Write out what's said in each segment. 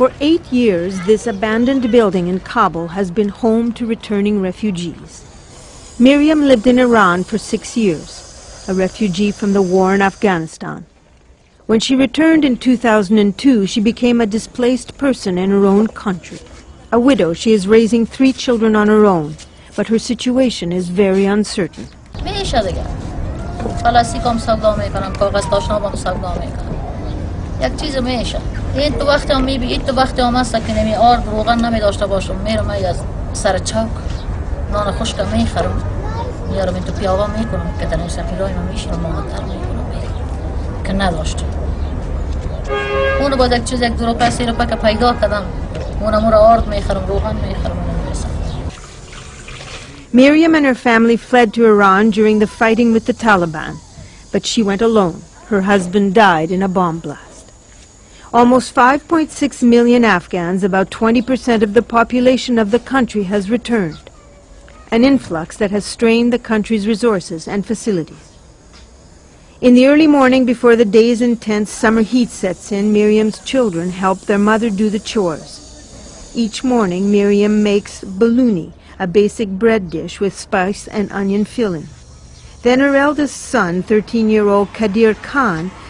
For eight years, this abandoned building in Kabul has been home to returning refugees. Miriam lived in Iran for six years, a refugee from the war in Afghanistan. When she returned in 2002, she became a displaced person in her own country. A widow, she is raising three children on her own, but her situation is very uncertain. یک چیز میشه. این تو وقتی هم میبی این تو وقتی هم هست که نمی آرد روغن نمی داشته باشم. میرم از سر چوک نان خشک می‌خرم. میارم این تو پیاوا می‌کنم که در این سفیرای من میشینم مادر می‌کنم. که نداشتم. اونو باید یک چیز یک دو روپه سی روپه که پیدا کردم. اونم را آرد می‌خرم روغن می‌خرم Miriam and her family fled to Iran during the fighting with the Taliban, but she went alone. Her husband died in a bomb blast. Almost 5.6 million Afghans, about 20% of the population of the country, has returned, an influx that has strained the country's resources and facilities. In the early morning before the day's intense summer heat sets in, Miriam's children help their mother do the chores. Each morning, Miriam makes bolani, a basic bread dish with spice and onion filling. Then her eldest son, 13-year-old Kadir Khan,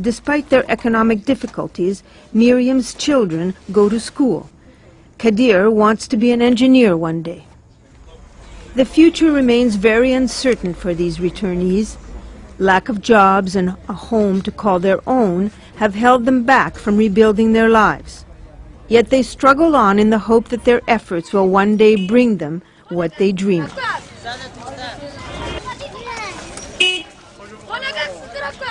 Despite their economic difficulties, Miriam's children go to school. Kadir wants to be an engineer one day. The future remains very uncertain for these returnees. Lack of jobs and a home to call their own have held them back from rebuilding their lives. Yet they struggle on in the hope that their efforts will one day bring them what they dream of. Ona gelsin direktör.